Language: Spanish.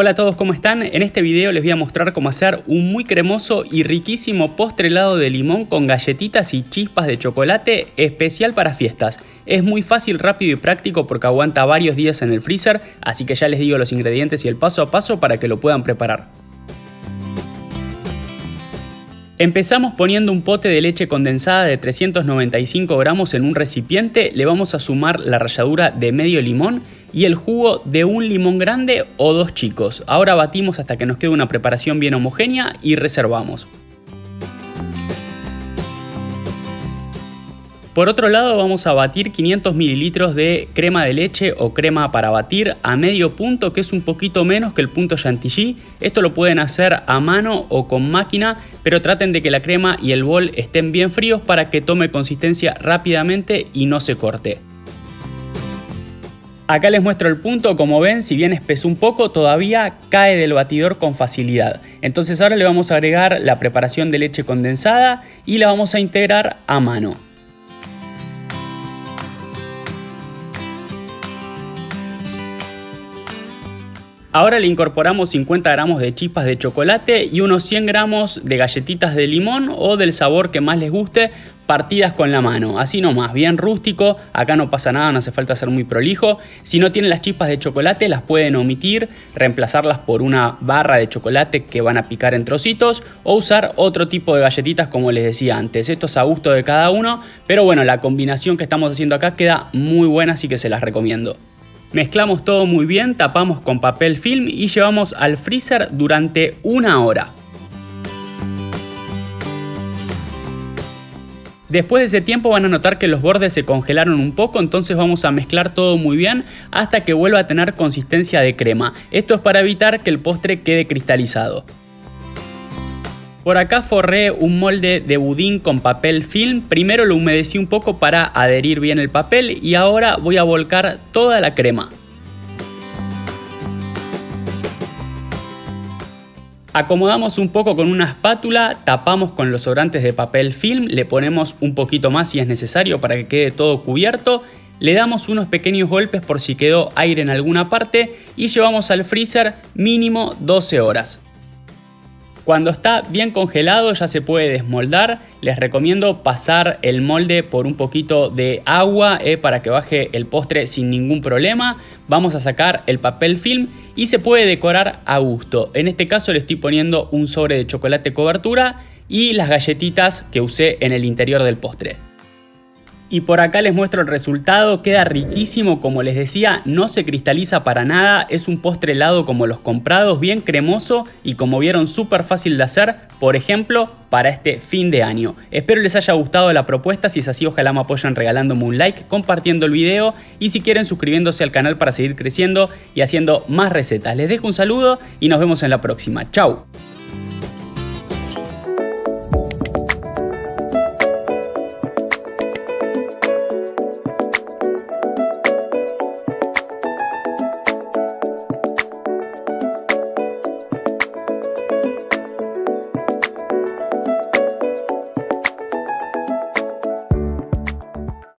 Hola a todos, ¿cómo están? En este video les voy a mostrar cómo hacer un muy cremoso y riquísimo postre helado de limón con galletitas y chispas de chocolate especial para fiestas. Es muy fácil, rápido y práctico porque aguanta varios días en el freezer, así que ya les digo los ingredientes y el paso a paso para que lo puedan preparar. Empezamos poniendo un pote de leche condensada de 395 gramos en un recipiente, le vamos a sumar la ralladura de medio limón y el jugo de un limón grande o dos chicos. Ahora batimos hasta que nos quede una preparación bien homogénea y reservamos. Por otro lado vamos a batir 500 mililitros de crema de leche o crema para batir a medio punto que es un poquito menos que el punto chantilly. Esto lo pueden hacer a mano o con máquina pero traten de que la crema y el bol estén bien fríos para que tome consistencia rápidamente y no se corte. Acá les muestro el punto, como ven, si bien espesó un poco, todavía cae del batidor con facilidad. Entonces ahora le vamos a agregar la preparación de leche condensada y la vamos a integrar a mano. Ahora le incorporamos 50 gramos de chispas de chocolate y unos 100 gramos de galletitas de limón o del sabor que más les guste partidas con la mano, así nomás, bien rústico, acá no pasa nada, no hace falta ser muy prolijo. Si no tienen las chispas de chocolate las pueden omitir, reemplazarlas por una barra de chocolate que van a picar en trocitos o usar otro tipo de galletitas como les decía antes. Esto es a gusto de cada uno, pero bueno, la combinación que estamos haciendo acá queda muy buena, así que se las recomiendo. Mezclamos todo muy bien, tapamos con papel film y llevamos al freezer durante una hora. Después de ese tiempo van a notar que los bordes se congelaron un poco, entonces vamos a mezclar todo muy bien hasta que vuelva a tener consistencia de crema. Esto es para evitar que el postre quede cristalizado. Por acá forré un molde de budín con papel film, primero lo humedecí un poco para adherir bien el papel y ahora voy a volcar toda la crema. Acomodamos un poco con una espátula, tapamos con los sobrantes de papel film, le ponemos un poquito más si es necesario para que quede todo cubierto, le damos unos pequeños golpes por si quedó aire en alguna parte y llevamos al freezer mínimo 12 horas. Cuando está bien congelado ya se puede desmoldar. Les recomiendo pasar el molde por un poquito de agua eh, para que baje el postre sin ningún problema. Vamos a sacar el papel film y se puede decorar a gusto. En este caso le estoy poniendo un sobre de chocolate cobertura y las galletitas que usé en el interior del postre. Y por acá les muestro el resultado, queda riquísimo como les decía, no se cristaliza para nada, es un postre helado como los comprados, bien cremoso y como vieron súper fácil de hacer, por ejemplo, para este fin de año. Espero les haya gustado la propuesta, si es así ojalá me apoyen regalándome un like, compartiendo el video y si quieren suscribiéndose al canal para seguir creciendo y haciendo más recetas. Les dejo un saludo y nos vemos en la próxima. Chau.